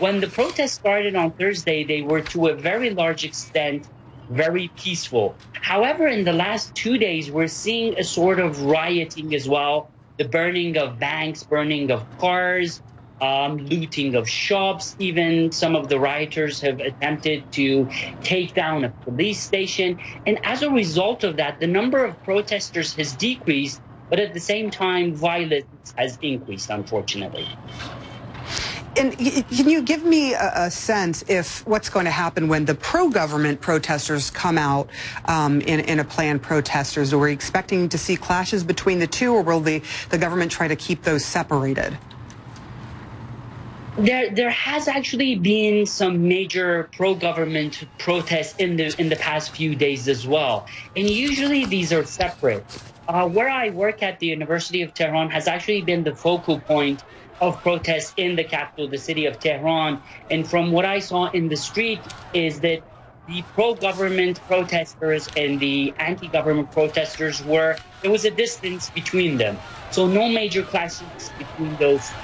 when the protests started on Thursday, they were to a very large extent very peaceful. However, in the last two days, we're seeing a sort of rioting as well the burning of banks, burning of cars, um, looting of shops. Even some of the rioters have attempted to take down a police station. And as a result of that, the number of protesters has decreased, but at the same time, violence has increased, unfortunately. And can you give me a, a, sense if what's going to happen when the pro-government protesters come out um, in, in a planned protesters? Are we expecting to see clashes between the two, or will the, the government try to keep those separated? There, there has actually been some major pro-government protests in the in the past few days as well, and usually these are separate. Uh, where I work at the University of Tehran has actually been the focal point of protests in the capital, the city of Tehran. And from what I saw in the street is that the pro-government protesters and the anti-government protesters were there was a distance between them so no major clashes between those